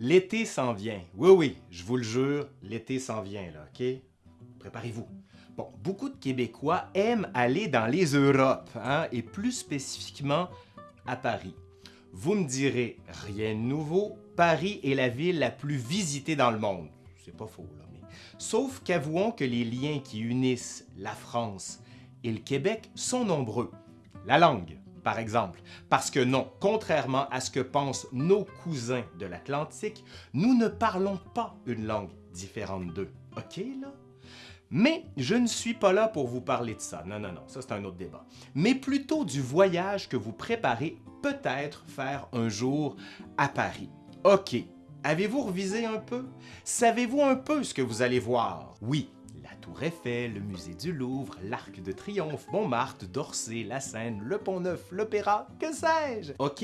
L'été s'en vient. Oui, oui, je vous le jure, l'été s'en vient, là, OK? Préparez-vous. Bon, beaucoup de Québécois aiment aller dans les Europes, hein, et plus spécifiquement à Paris. Vous me direz, rien de nouveau, Paris est la ville la plus visitée dans le monde. C'est pas faux, là, mais... Sauf qu'avouons que les liens qui unissent la France et le Québec sont nombreux. La langue, par exemple. Parce que non, contrairement à ce que pensent nos cousins de l'Atlantique, nous ne parlons pas une langue différente d'eux. OK, là? Mais je ne suis pas là pour vous parler de ça. Non, non, non, ça c'est un autre débat. Mais plutôt du voyage que vous préparez peut-être faire un jour à Paris. OK, avez-vous revisé un peu? Savez-vous un peu ce que vous allez voir? Oui, Tour Eiffel, le musée du Louvre, l'Arc de Triomphe, Montmartre, d'Orsay, la Seine, le Pont-Neuf, l'Opéra, que sais-je? OK,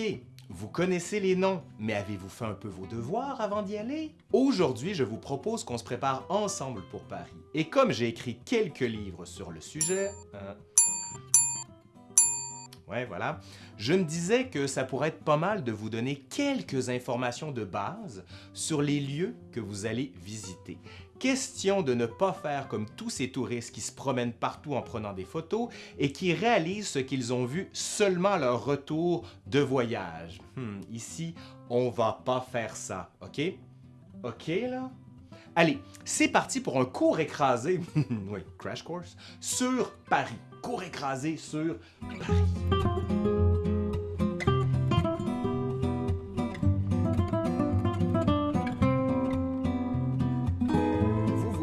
vous connaissez les noms, mais avez-vous fait un peu vos devoirs avant d'y aller? Aujourd'hui, je vous propose qu'on se prépare ensemble pour Paris. Et comme j'ai écrit quelques livres sur le sujet... Hein, Ouais, voilà. Je me disais que ça pourrait être pas mal de vous donner quelques informations de base sur les lieux que vous allez visiter. Question de ne pas faire comme tous ces touristes qui se promènent partout en prenant des photos et qui réalisent ce qu'ils ont vu seulement à leur retour de voyage. Hmm, ici, on va pas faire ça, OK? OK, là? Allez, c'est parti pour un cours écrasé, oui, crash course, sur Paris. Cours écrasé sur Paris.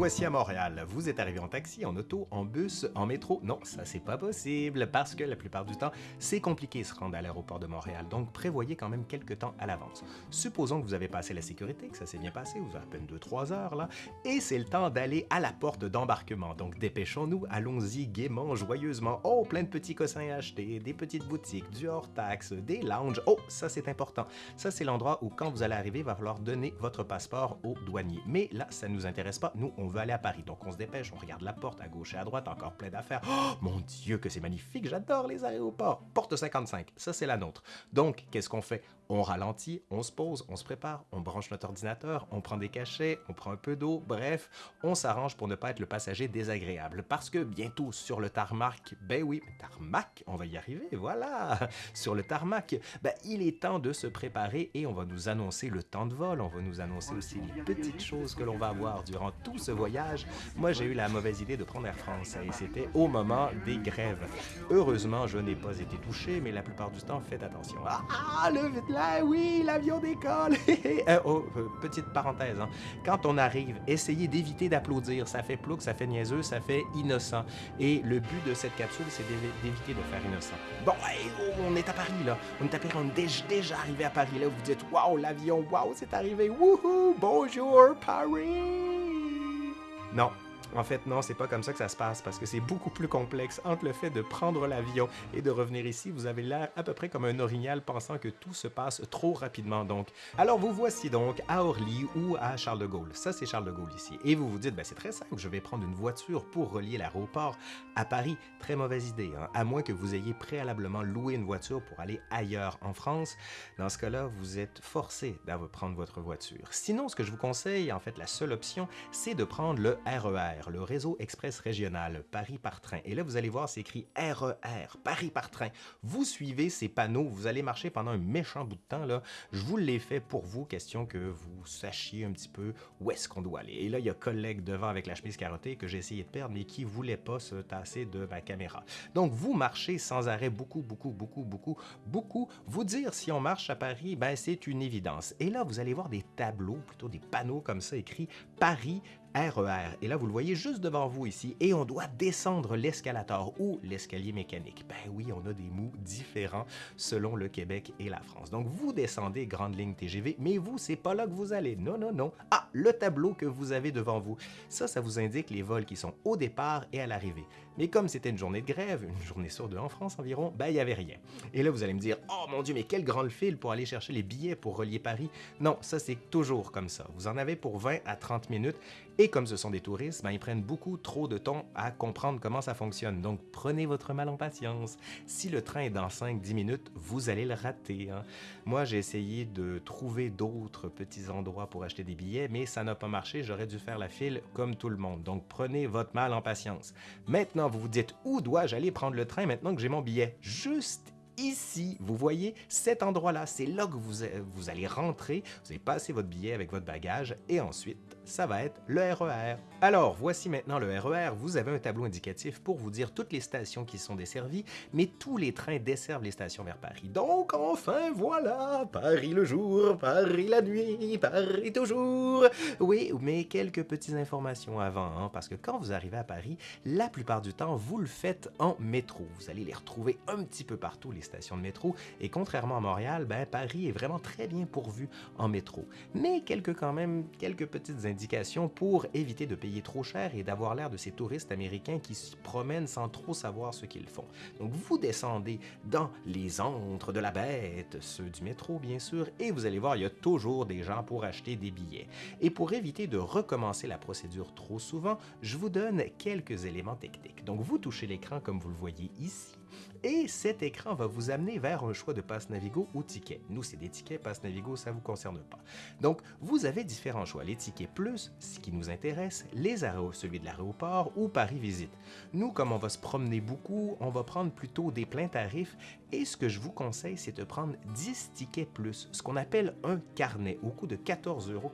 Voici à Montréal. Vous êtes arrivé en taxi, en auto, en bus, en métro? Non, ça c'est pas possible parce que la plupart du temps, c'est compliqué de se rendre à l'aéroport de Montréal. Donc prévoyez quand même quelques temps à l'avance. Supposons que vous avez passé la sécurité, que ça s'est bien passé, vous avez à peine 2-3 heures là, et c'est le temps d'aller à la porte d'embarquement. Donc dépêchons-nous, allons-y gaiement, joyeusement. Oh, plein de petits cossins à acheter, des petites boutiques, du hors-taxe, des lounges. Oh, ça c'est important. Ça c'est l'endroit où quand vous allez arriver, il va falloir donner votre passeport au douanier. Mais là, ça ne nous intéresse pas. Nous, on veut aller à Paris. Donc on se dépêche, on regarde la porte à gauche et à droite, encore plein d'affaires. Oh mon Dieu, que c'est magnifique, j'adore les aéroports. Porte 55, ça c'est la nôtre. Donc, qu'est-ce qu'on fait? On ralentit, on se pose, on se prépare, on branche notre ordinateur, on prend des cachets, on prend un peu d'eau, bref, on s'arrange pour ne pas être le passager désagréable. Parce que bientôt sur le tarmac, ben oui, tarmac, on va y arriver, voilà! Sur le tarmac, ben il est temps de se préparer et on va nous annoncer le temps de vol, on va nous annoncer aussi les petites choses que l'on va avoir durant tout ce voyage. Moi, j'ai eu la mauvaise idée de prendre Air France et c'était au moment des grèves. Heureusement, je n'ai pas été touché, mais la plupart du temps, faites attention. Ah, le ah oui, l'avion décolle! Euh, oh, euh, petite parenthèse, hein. quand on arrive, essayez d'éviter d'applaudir. Ça fait plouc, ça fait niaiseux, ça fait innocent. Et le but de cette capsule, c'est d'éviter de faire innocent. Bon, oh, on est à Paris, là. On est à Paris, on est déjà arrivé à Paris, là. Vous dites, waouh, l'avion, waouh, c'est arrivé. Wouhou, bonjour, Paris! Non, en fait, non, c'est pas comme ça que ça se passe parce que c'est beaucoup plus complexe. Entre le fait de prendre l'avion et de revenir ici, vous avez l'air à peu près comme un orignal pensant que tout se passe trop rapidement. Donc, alors vous voici donc à Orly ou à Charles de Gaulle. Ça, c'est Charles de Gaulle ici. Et vous vous dites, ben, c'est très simple, je vais prendre une voiture pour relier l'aéroport à Paris. Très mauvaise idée, hein? à moins que vous ayez préalablement loué une voiture pour aller ailleurs en France. Dans ce cas-là, vous êtes forcé de prendre votre voiture. Sinon, ce que je vous conseille, en fait, la seule option, c'est de prendre le RER le réseau express régional Paris par train. Et là, vous allez voir, c'est écrit RER, e Paris par train. Vous suivez ces panneaux, vous allez marcher pendant un méchant bout de temps. Là. Je vous l'ai fait pour vous, question que vous sachiez un petit peu où est-ce qu'on doit aller. Et là, il y a collègue devant avec la chemise carottée que j'ai essayé de perdre, mais qui voulait pas se tasser de ma caméra. Donc, vous marchez sans arrêt beaucoup, beaucoup, beaucoup, beaucoup, beaucoup. Vous dire si on marche à Paris, ben c'est une évidence. Et là, vous allez voir des tableaux, plutôt des panneaux comme ça écrits Paris RER. E et là, vous le voyez juste devant vous ici, et on doit descendre l'escalator ou l'escalier mécanique. Ben oui, on a des mots différents selon le Québec et la France. Donc, vous descendez Grande Ligne TGV, mais vous, c'est pas là que vous allez. Non, non, non. Ah, le tableau que vous avez devant vous. Ça, ça vous indique les vols qui sont au départ et à l'arrivée. Mais comme c'était une journée de grève, une journée sur deux en France environ, ben il n'y avait rien. Et là, vous allez me dire, oh mon Dieu, mais quel grand fil pour aller chercher les billets pour relier Paris. Non, ça c'est toujours comme ça. Vous en avez pour 20 à 30 minutes et comme ce sont des touristes, ben, ils prennent beaucoup trop de temps à comprendre comment ça fonctionne. Donc, prenez votre mal en patience. Si le train est dans 5-10 minutes, vous allez le rater. Hein. Moi, j'ai essayé de trouver d'autres petits endroits pour acheter des billets, mais ça n'a pas marché. J'aurais dû faire la file comme tout le monde. Donc, prenez votre mal en patience. Maintenant, vous vous dites, où dois-je aller prendre le train maintenant que j'ai mon billet? Juste ici, vous voyez cet endroit-là, c'est là que vous, vous allez rentrer, vous allez passer votre billet avec votre bagage et ensuite, ça va être le RER. Alors, voici maintenant le RER. E vous avez un tableau indicatif pour vous dire toutes les stations qui sont desservies, mais tous les trains desservent les stations vers Paris. Donc, enfin, voilà, Paris le jour, Paris la nuit, Paris toujours. Oui, mais quelques petites informations avant, hein, parce que quand vous arrivez à Paris, la plupart du temps, vous le faites en métro. Vous allez les retrouver un petit peu partout, les stations de métro, et contrairement à Montréal, ben, Paris est vraiment très bien pourvu en métro. Mais quelques quand même, quelques petites indications pour éviter de payer trop cher et d'avoir l'air de ces touristes américains qui se promènent sans trop savoir ce qu'ils font. Donc vous descendez dans les antres de la bête, ceux du métro bien sûr, et vous allez voir, il y a toujours des gens pour acheter des billets. Et pour éviter de recommencer la procédure trop souvent, je vous donne quelques éléments techniques. Donc vous touchez l'écran comme vous le voyez ici, et cet écran va vous amener vers un choix de passe Navigo ou ticket. Nous, c'est des tickets, passe Navigo, ça ne vous concerne pas. Donc, vous avez différents choix. Les tickets plus, ce qui nous intéresse, les arrêts, celui de l'aéroport ou Paris Visite. Nous, comme on va se promener beaucoup, on va prendre plutôt des pleins tarifs et ce que je vous conseille, c'est de prendre 10 tickets plus, ce qu'on appelle un carnet au coût de 14,90 euros.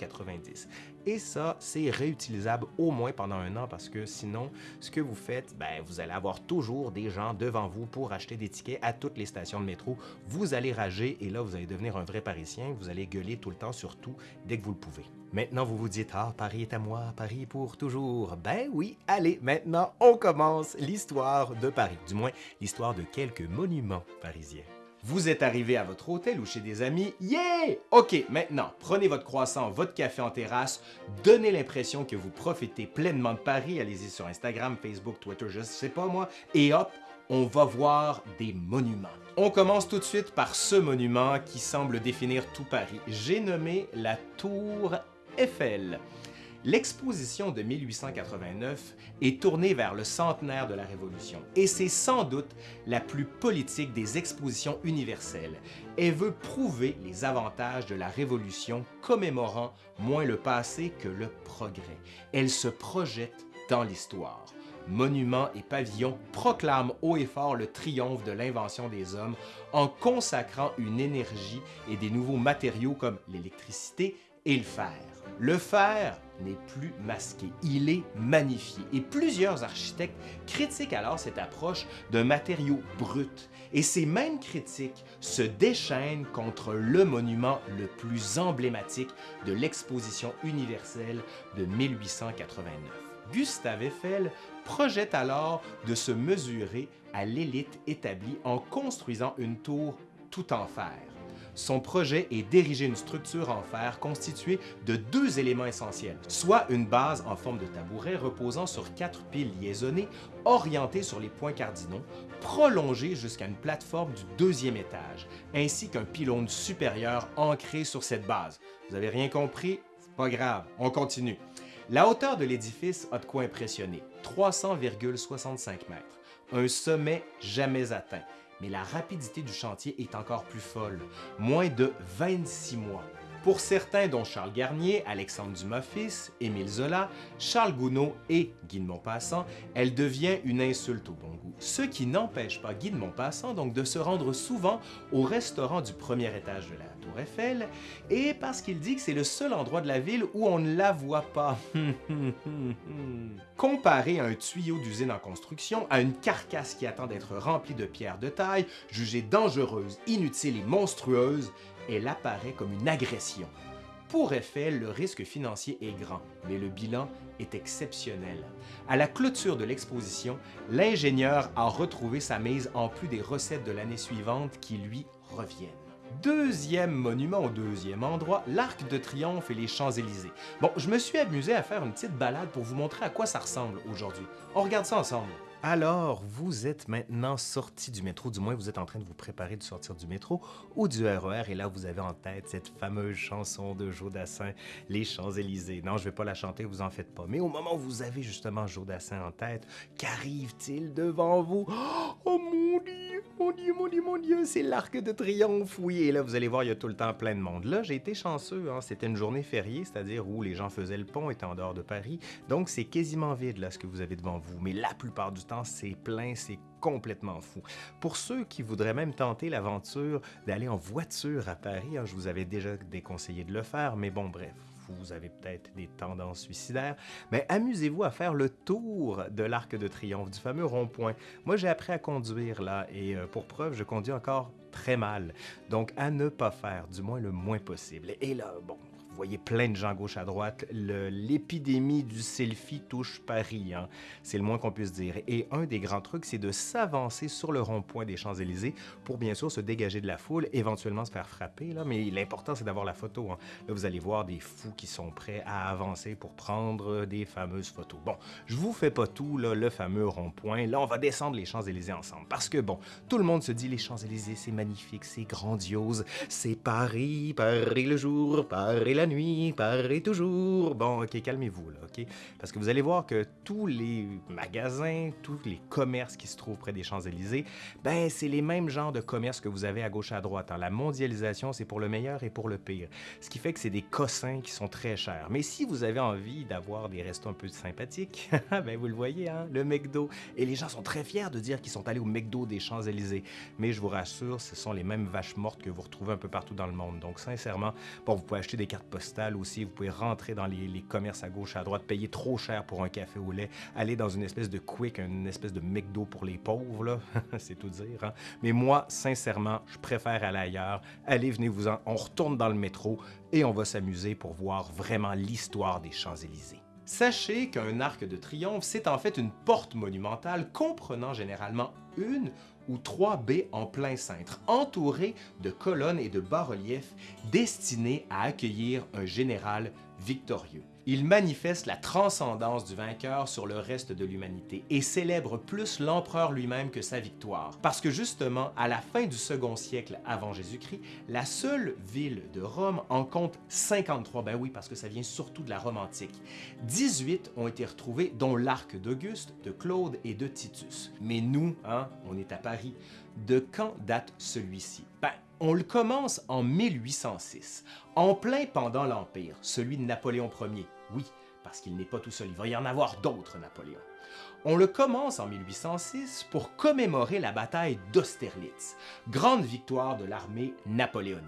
Et ça, c'est réutilisable au moins pendant un an parce que sinon, ce que vous faites, ben, vous allez avoir toujours des gens devant vous pour acheter des tickets à toutes les stations de métro. Vous allez rager et là, vous allez devenir un vrai Parisien. Vous allez gueuler tout le temps, surtout dès que vous le pouvez. Maintenant, vous vous dites, ah, Paris est à moi, Paris pour toujours. Ben oui, allez, maintenant, on commence l'histoire de Paris, du moins l'histoire de quelques monuments parisiens. Vous êtes arrivé à votre hôtel ou chez des amis, yeah! Ok, maintenant, prenez votre croissant, votre café en terrasse, donnez l'impression que vous profitez pleinement de Paris, allez-y sur Instagram, Facebook, Twitter, je sais pas moi, et hop, on va voir des monuments. On commence tout de suite par ce monument qui semble définir tout Paris. J'ai nommé la Tour Eiffel. L'exposition de 1889 est tournée vers le centenaire de la Révolution et c'est sans doute la plus politique des expositions universelles. Elle veut prouver les avantages de la Révolution commémorant moins le passé que le progrès. Elle se projette dans l'histoire. Monuments et pavillons proclament haut et fort le triomphe de l'invention des hommes en consacrant une énergie et des nouveaux matériaux comme l'électricité et le fer. Le fer n'est plus masqué, il est magnifié et plusieurs architectes critiquent alors cette approche d'un matériau brut et ces mêmes critiques se déchaînent contre le monument le plus emblématique de l'exposition universelle de 1889. Gustave Eiffel projette alors de se mesurer à l'élite établie en construisant une tour tout en fer. Son projet est d'ériger une structure en fer constituée de deux éléments essentiels, soit une base en forme de tabouret reposant sur quatre piles liaisonnées orientées sur les points cardinaux, prolongée jusqu'à une plateforme du deuxième étage, ainsi qu'un pylône supérieur ancré sur cette base. Vous avez rien compris? C'est pas grave, on continue. La hauteur de l'édifice a de quoi impressionner, 300,65 mètres, un sommet jamais atteint mais la rapidité du chantier est encore plus folle, moins de 26 mois. Pour certains, dont Charles Garnier, Alexandre Dumas-Fils, Émile Zola, Charles Gounod et Guy de elle devient une insulte au bon goût. Ce qui n'empêche pas Guy de donc de se rendre souvent au restaurant du premier étage de la Eiffel, et parce qu'il dit que c'est le seul endroit de la ville où on ne la voit pas. Comparé à un tuyau d'usine en construction, à une carcasse qui attend d'être remplie de pierres de taille, jugée dangereuse, inutile et monstrueuse, elle apparaît comme une agression. Pour Eiffel, le risque financier est grand, mais le bilan est exceptionnel. À la clôture de l'exposition, l'ingénieur a retrouvé sa mise en plus des recettes de l'année suivante qui lui reviennent. Deuxième monument au deuxième endroit, l'Arc de Triomphe et les Champs-Élysées. Bon, je me suis amusé à faire une petite balade pour vous montrer à quoi ça ressemble aujourd'hui. On regarde ça ensemble. Alors, vous êtes maintenant sorti du métro, du moins vous êtes en train de vous préparer de sortir du métro ou du RER, et là vous avez en tête cette fameuse chanson de Joe Dassin, Les Champs-Élysées. Non, je vais pas la chanter, vous en faites pas. Mais au moment où vous avez justement Joe Dassin en tête, qu'arrive-t-il devant vous? Oh mon Dieu, mon Dieu, mon Dieu, mon Dieu, c'est l'arc de triomphe, oui. Et là, vous allez voir, il y a tout le temps plein de monde. Là, j'ai été chanceux, hein. c'était une journée fériée, c'est-à-dire où les gens faisaient le pont, étaient en dehors de Paris. Donc, c'est quasiment vide, là, ce que vous avez devant vous. Mais la plupart du temps, c'est plein, c'est complètement fou. Pour ceux qui voudraient même tenter l'aventure d'aller en voiture à Paris, hein, je vous avais déjà déconseillé de le faire, mais bon, bref, vous avez peut-être des tendances suicidaires, mais amusez-vous à faire le tour de l'Arc de Triomphe, du fameux rond-point. Moi, j'ai appris à conduire là, et euh, pour preuve, je conduis encore très mal. Donc, à ne pas faire, du moins le moins possible. Et là, bon, vous voyez plein de gens gauche à droite. L'épidémie du selfie touche Paris, hein. c'est le moins qu'on puisse dire. Et un des grands trucs, c'est de s'avancer sur le rond-point des Champs-Élysées pour bien sûr se dégager de la foule, éventuellement se faire frapper. Là. Mais l'important, c'est d'avoir la photo. Hein. Là, vous allez voir des fous qui sont prêts à avancer pour prendre des fameuses photos. Bon, je vous fais pas tout, là, le fameux rond-point. Là, on va descendre les Champs-Élysées ensemble. Parce que, bon, tout le monde se dit les Champs-Élysées, c'est magnifique, c'est grandiose, c'est Paris, Paris le jour, Paris la nuit, Paris toujours. Bon, ok, calmez-vous, là, ok? Parce que vous allez voir que tous les magasins, tous les commerces qui se trouvent près des Champs-Élysées, ben, c'est les mêmes genres de commerces que vous avez à gauche à droite. Hein. La mondialisation, c'est pour le meilleur et pour le pire. Ce qui fait que c'est des cossins qui sont très chers. Mais si vous avez envie d'avoir des restos un peu sympathiques, ben, vous le voyez, hein, le McDo. Et les gens sont très fiers de dire qu'ils sont allés au McDo des Champs-Élysées. Mais je vous rassure, ce sont les mêmes vaches mortes que vous retrouvez un peu partout dans le monde. Donc, sincèrement, bon, vous pouvez acheter des cartes postales aussi, vous pouvez rentrer dans les, commerces à gauche, à droite, payer trop cher pour un café au lait, aller dans une espèce de quick, une espèce de McDo pour les pauvres, c'est tout dire. Hein? Mais moi, sincèrement, je préfère aller ailleurs. Allez, venez-vous-en, on retourne dans le métro et on va s'amuser pour voir vraiment l'histoire des Champs-Élysées. Sachez qu'un arc de triomphe, c'est en fait une porte monumentale comprenant généralement une ou trois baies en plein cintre, entourées de colonnes et de bas-reliefs destinés à accueillir un général victorieux. Il manifeste la transcendance du vainqueur sur le reste de l'humanité et célèbre plus l'empereur lui-même que sa victoire. Parce que justement, à la fin du second siècle avant Jésus-Christ, la seule ville de Rome en compte 53. Ben oui, parce que ça vient surtout de la Rome antique. 18 ont été retrouvés, dont l'arc d'Auguste, de Claude et de Titus. Mais nous, hein, on est à Paris. De quand date celui-ci? Ben, on le commence en 1806, en plein pendant l'Empire, celui de Napoléon Ier. Oui, parce qu'il n'est pas tout seul, il va y en avoir d'autres Napoléons. On le commence en 1806 pour commémorer la bataille d'Austerlitz, grande victoire de l'armée napoléonienne.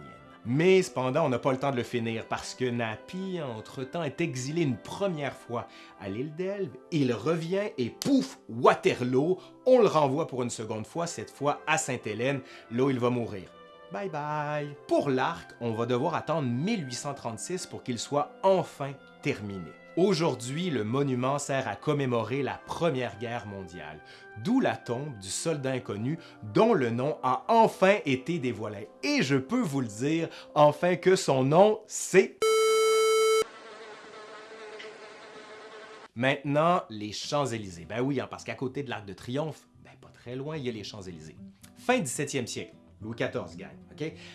Mais cependant, on n'a pas le temps de le finir parce que Napi, entre-temps, est exilé une première fois à l'île d'Elbe. Il revient et pouf, Waterloo, on le renvoie pour une seconde fois, cette fois à Sainte-Hélène, là où il va mourir. Bye bye! Pour l'arc, on va devoir attendre 1836 pour qu'il soit enfin terminé. Aujourd'hui, le monument sert à commémorer la Première Guerre mondiale, d'où la tombe du soldat inconnu dont le nom a enfin été dévoilé. Et je peux vous le dire, enfin que son nom, c'est... Maintenant, les Champs-Élysées. Ben oui, hein, parce qu'à côté de l'Arc de Triomphe, ben pas très loin, il y a les Champs-Élysées. Fin 17e siècle, Louis XIV gagne.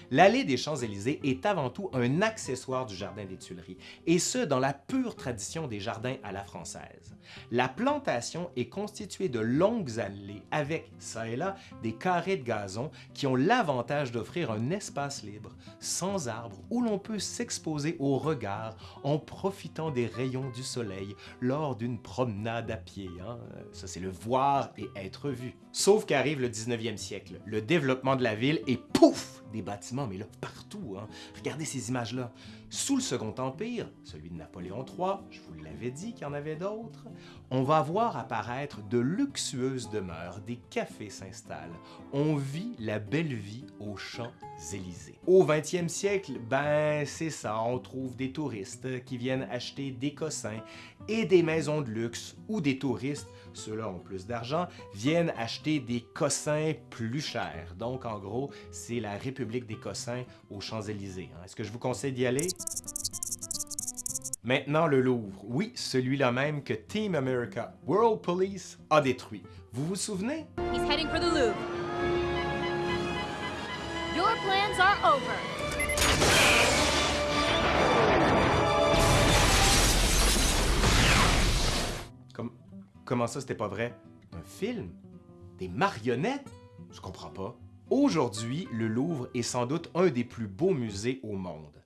L'allée des Champs-Élysées est avant tout un accessoire du Jardin des Tuileries, et ce, dans la pure tradition des jardins à la française. La plantation est constituée de longues allées avec, ça et là, des carrés de gazon qui ont l'avantage d'offrir un espace libre, sans arbres, où l'on peut s'exposer au regard en profitant des rayons du soleil lors d'une promenade à pied. Hein. Ça, c'est le voir et être vu. Sauf qu'arrive le 19e siècle, le développement de la ville et pouf! des bâtiments, mais là, partout. Hein. Regardez ces images-là. Sous le Second Empire, celui de Napoléon III, je vous l'avais dit qu'il y en avait d'autres, on va voir apparaître de luxueuses demeures, des cafés s'installent. On vit la belle vie aux Champs-Élysées. Au 20e siècle, ben c'est ça, on trouve des touristes qui viennent acheter des cossins et des maisons de luxe ou des touristes, ceux-là ont plus d'argent, viennent acheter des cossins plus chers. Donc en gros, c'est la République des cossins aux Champs-Élysées. Hein. Est-ce que je vous conseille d'y aller? Maintenant, le Louvre. Oui, celui-là même que Team America World Police a détruit. Vous vous souvenez? He's heading for the Louvre. Your plans are over. Comme- Comment ça, c'était pas vrai? Un film? Des marionnettes? Je comprends pas. Aujourd'hui, le Louvre est sans doute un des plus beaux musées au monde.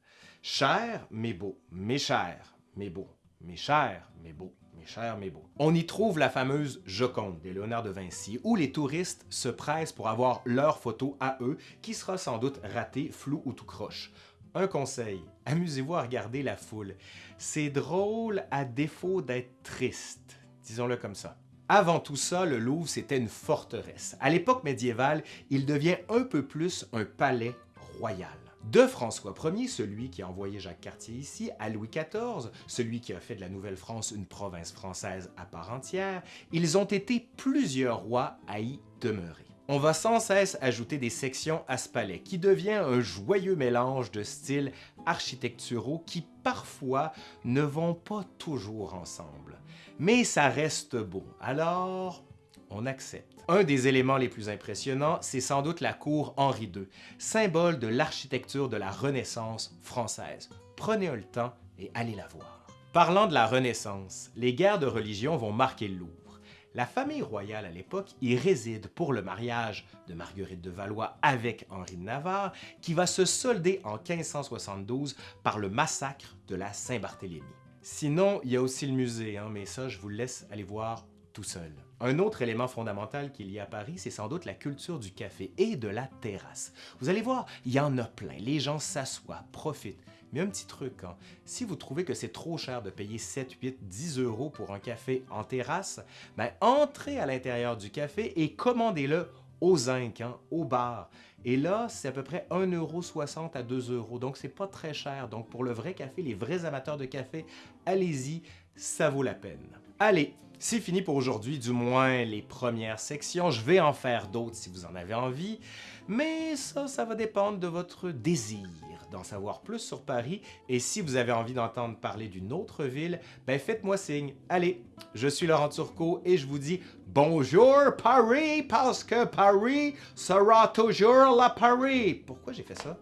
Cher, mais beau. Mais cher, mais beau. Mais cher, mais beau. Mais cher, mais beau. On y trouve la fameuse Joconde de Léonard de Vinci, où les touristes se pressent pour avoir leur photo à eux, qui sera sans doute ratée, floue ou tout croche. Un conseil, amusez-vous à regarder la foule. C'est drôle à défaut d'être triste, disons-le comme ça. Avant tout ça, le Louvre, c'était une forteresse. À l'époque médiévale, il devient un peu plus un palais royal. De François Ier, celui qui a envoyé Jacques Cartier ici, à Louis XIV, celui qui a fait de la Nouvelle-France une province française à part entière, ils ont été plusieurs rois à y demeurer. On va sans cesse ajouter des sections à ce palais, qui devient un joyeux mélange de styles architecturaux qui parfois ne vont pas toujours ensemble. Mais ça reste beau, alors on accepte. Un des éléments les plus impressionnants, c'est sans doute la cour Henri II, symbole de l'architecture de la Renaissance française. Prenez le temps et allez la voir. Parlant de la Renaissance, les guerres de religion vont marquer le Louvre. La famille royale à l'époque y réside pour le mariage de Marguerite de Valois avec Henri de Navarre, qui va se solder en 1572 par le massacre de la Saint-Barthélemy. Sinon, il y a aussi le musée, hein, mais ça, je vous laisse aller voir tout seul. Un autre élément fondamental qu'il y a à Paris, c'est sans doute la culture du café et de la terrasse. Vous allez voir, il y en a plein. Les gens s'assoient, profitent. Mais un petit truc, hein, si vous trouvez que c'est trop cher de payer 7, 8, 10 euros pour un café en terrasse, ben entrez à l'intérieur du café et commandez-le au zinc, hein, au bar. Et là, c'est à peu près 1,60€ à 2 euros, donc c'est pas très cher. Donc pour le vrai café, les vrais amateurs de café, allez-y, ça vaut la peine. Allez, c'est fini pour aujourd'hui, du moins les premières sections. Je vais en faire d'autres si vous en avez envie, mais ça, ça va dépendre de votre désir d'en savoir plus sur Paris. Et si vous avez envie d'entendre parler d'une autre ville, ben faites-moi signe. Allez, je suis Laurent Turcot et je vous dis bonjour Paris, parce que Paris sera toujours la Paris. Pourquoi j'ai fait ça?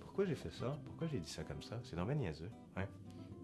Pourquoi j'ai fait ça? Pourquoi j'ai dit ça comme ça? C'est dans niaiseux. Hein?